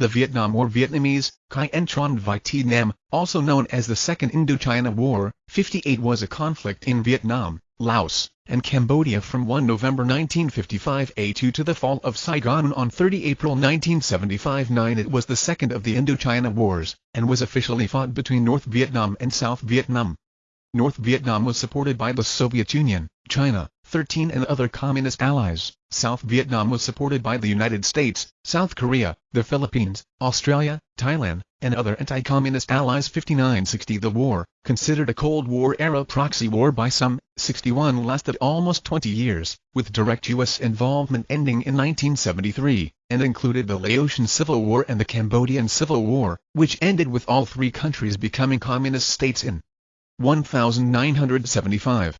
The Vietnam War Vietnamese, Khai Tron Viet Nam, also known as the Second Indochina War, 58 was a conflict in Vietnam, Laos, and Cambodia from 1 November 1955 A2 to the fall of Saigon on 30 April 1975 9 It was the second of the Indochina Wars, and was officially fought between North Vietnam and South Vietnam. North Vietnam was supported by the Soviet Union, China, 13 and other communist allies. South Vietnam was supported by the United States, South Korea, the Philippines, Australia, Thailand, and other anti-communist allies 59-60 The war, considered a Cold War-era proxy war by some, 61 lasted almost 20 years, with direct U.S. involvement ending in 1973, and included the Laotian Civil War and the Cambodian Civil War, which ended with all three countries becoming communist states in 1975.